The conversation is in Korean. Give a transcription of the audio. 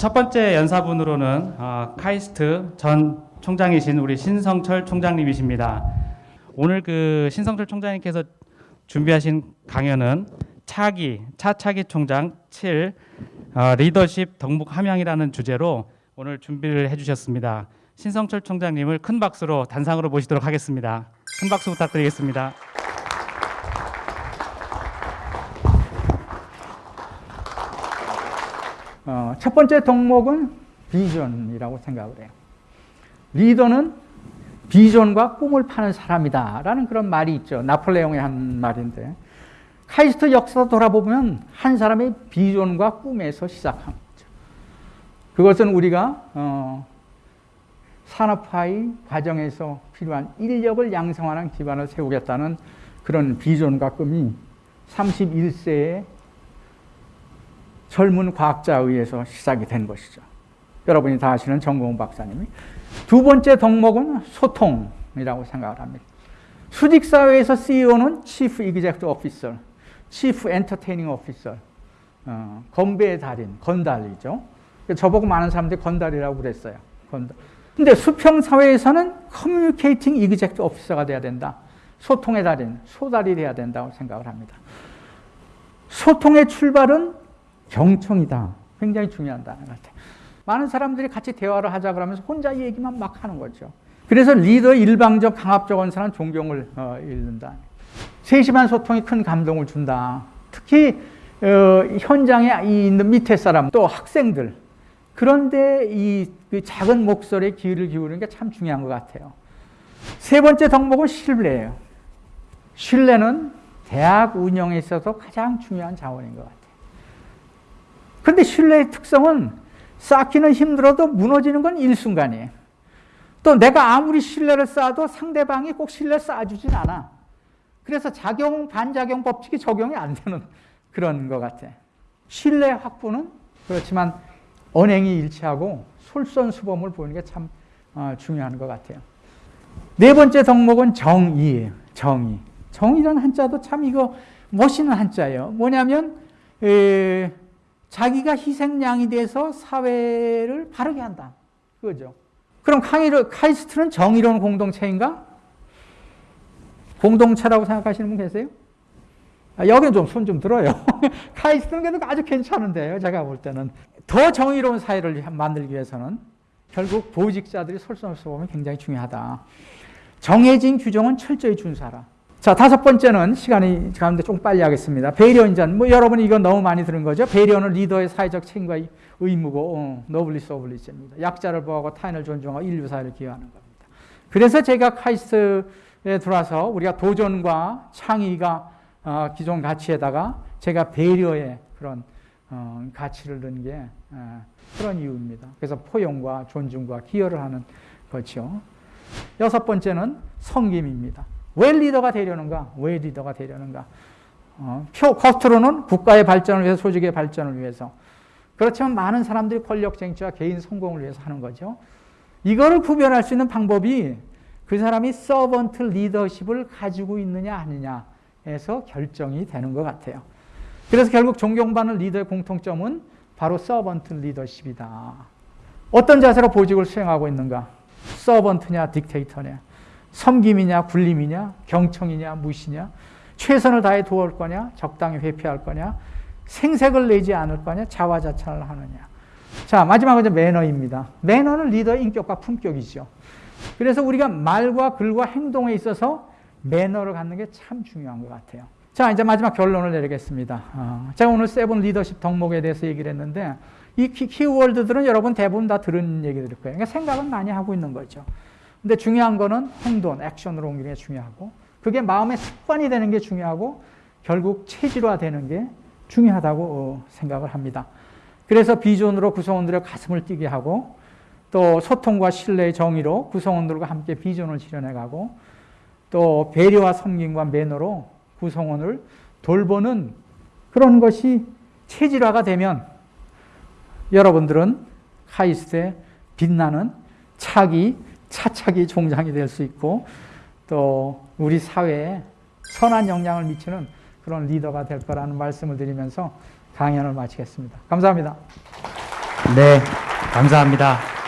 첫 번째 연사분으로는 어, 카이스트 전 총장이신 우리 신성철 총장님이십니다. 오늘 그 신성철 총장님께서 준비하신 강연은 차기 차차기 총장 7 어, 리더십 덕목 함양이라는 주제로 오늘 준비를 해주셨습니다. 신성철 총장님을 큰 박수로 단상으로 모시도록 하겠습니다. 큰 박수 부탁드리겠습니다. 어, 첫 번째 덕목은 비전이라고 생각을 해요. 리더는 비전과 꿈을 파는 사람이다. 라는 그런 말이 있죠. 나폴레옹의 한 말인데. 카이스트 역사 돌아보면 한 사람의 비전과 꿈에서 시작한 거죠. 그것은 우리가, 어, 산업화의 과정에서 필요한 인력을 양성하는 기반을 세우겠다는 그런 비전과 꿈이 31세에 젊은 과학자에 의해서 시작이 된 것이죠. 여러분이 다 아시는 정공 박사님이. 두 번째 덕목은 소통이라고 생각을 합니다. 수직사회에서 CEO는 Chief Executive Officer, Chief Entertaining Officer, 어, 건배의 달인, 건달이죠. 저보고 많은 사람들이 건달이라고 그랬어요. 건달. 근데 수평사회에서는 Communicating Executive Officer가 돼야 된다. 소통의 달인, 소달이 돼야 된다고 생각을 합니다. 소통의 출발은 경청이다. 굉장히 중요하다. 많은 사람들이 같이 대화를 하자 그러면서 혼자 얘기만 막 하는 거죠. 그래서 리더 일방적 강압적 언사는 존경을 어, 잃는다. 세심한 소통이 큰 감동을 준다. 특히 어, 현장에 있는 밑에 사람 또 학생들 그런데 이그 작은 목소리에 귀를 기울이는 게 참 중요한 것 같아요. 세 번째 덕목은 신뢰예요. 신뢰는 대학 운영에 있어서 가장 중요한 자원인 것 같아요. 그런데 신뢰의 특성은 쌓기는 힘들어도 무너지는 건 일순간이에요. 또 내가 아무리 신뢰를 쌓아도 상대방이 꼭 신뢰 쌓아주진 않아. 그래서 작용, 반작용 법칙이 적용이 안 되는 그런 것 같아. 신뢰 확보는 그렇지만 언행이 일치하고 솔선수범을 보이는 게참 어, 중요한 것 같아요. 네 번째 덕목은 정의예요. 정의. 정의라는 한자도 참 이거 멋있는 한자예요. 뭐냐면 에, 자기가 희생양이 돼서 사회를 바르게 한다. 그거죠. 그럼 카이스트는 정의로운 공동체인가? 공동체라고 생각하시는 분 계세요? 아, 여기는 좀 손 좀 들어요. 카이스트는 그래도 아주 괜찮은데요. 제가 볼 때는. 더 정의로운 사회를 만들기 위해서는 결국 보직자들이 솔선수범이 굉장히 중요하다. 정해진 규정은 철저히 준수하라. 자, 다섯 번째는 시간이 가는데 좀 빨리 하겠습니다. 배려 인전. 뭐 여러분이 이거 너무 많이 들은 거죠. 배려는 리더의 사회적 책임과 의무고 어, 노블레스 오블리주입니다. 약자를 보호하고 타인을 존중하고 인류 사회를 기여하는 겁니다. 그래서 제가 카이스트에 들어와서 우리가 도전과 창의가 어, 기존 가치에다가 제가 배려의 그런 어, 가치를 넣은 게 어, 그런 이유입니다. 그래서 포용과 존중과 기여를 하는 거죠. 여섯 번째는 성김입니다. 왜 리더가 되려는가? 왜 리더가 되려는가? 어, 표, 겉으로는 국가의 발전을 위해서, 조직의 발전을 위해서. 그렇지만 많은 사람들이 권력 쟁취와 개인 성공을 위해서 하는 거죠. 이거를 구별할 수 있는 방법이 그 사람이 서번트 리더십을 가지고 있느냐 아니냐에서 결정이 되는 것 같아요. 그래서 결국 존경받는 리더의 공통점은 바로 서번트 리더십이다. 어떤 자세로 보직을 수행하고 있는가? 서번트냐, 딕테이터냐? 섬김이냐, 굴림이냐, 경청이냐, 무시냐, 최선을 다해 도울 거냐, 적당히 회피할 거냐, 생색을 내지 않을 거냐, 자화자찬을 하느냐. 자, 마지막은 매너입니다. 매너는 리더의 인격과 품격이죠. 그래서 우리가 말과 글과 행동에 있어서 매너를 갖는 게 참 중요한 것 같아요. 자, 이제 마지막 결론을 내리겠습니다. 어, 제가 오늘 seven 리더십 덕목에 대해서 얘기를 했는데 이 키, 워드들은 여러분 대부분 다 들은 얘기들 거예요. 그러니까 생각은 많이 하고 있는 거죠. 근데 중요한 거는 행동, 액션으로 옮기는 게 중요하고 그게 마음의 습관이 되는 게 중요하고 결국 체질화되는 게 중요하다고 어, 생각을 합니다. 그래서 비전으로 구성원들의 가슴을 뛰게 하고 또 소통과 신뢰의 정의로 구성원들과 함께 비전을 실현해가고 또 배려와 섬김과 매너로 구성원을 돌보는 그런 것이 체질화가 되면 여러분들은 카이스트의 빛나는 차기 차차기 종장이 될 수 있고 또 우리 사회에 선한 영향을 미치는 그런 리더가 될 거라는 말씀을 드리면서 강연을 마치겠습니다. 감사합니다. 네, 감사합니다.